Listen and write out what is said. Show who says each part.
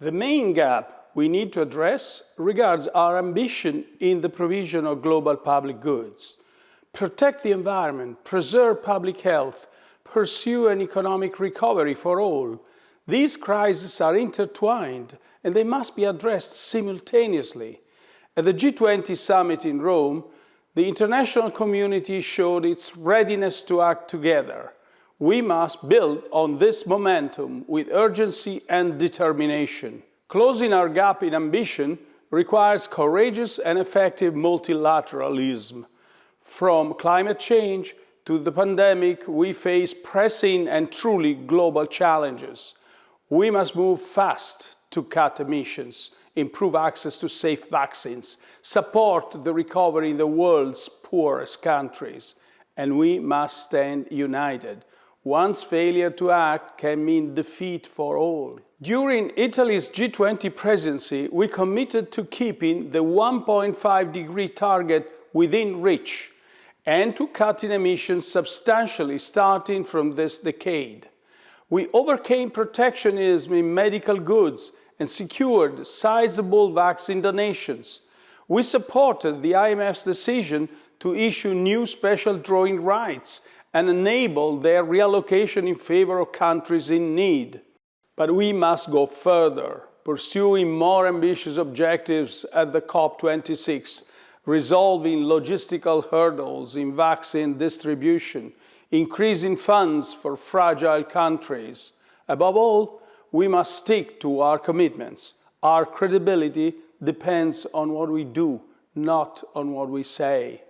Speaker 1: The main gap we need to address regards our ambition in the provision of global public goods. Protect the environment, preserve public health, pursue an economic recovery for all. These crises are intertwined and they must be addressed simultaneously. At the G20 summit in Rome, the international community showed its readiness to act together. We must build on this momentum with urgency and determination. Closing our gap in ambition requires courageous and effective multilateralism. From climate change to the pandemic, we face pressing and truly global challenges. We must move fast to cut emissions, improve access to safe vaccines, support the recovery in the world's poorest countries, and we must stand united. One's failure to act can mean defeat for all. During Italy's G20 presidency, we committed to keeping the 1.5 degree target within reach and to cutting emissions substantially starting from this decade. We overcame protectionism in medical goods and secured sizable vaccine donations. We supported the IMF's decision to issue new special drawing rights and enable their reallocation in favor of countries in need. But we must go further, pursuing more ambitious objectives at the COP26, resolving logistical hurdles in vaccine distribution, increasing funds for fragile countries. Above all, we must stick to our commitments. Our credibility depends on what we do, not on what we say.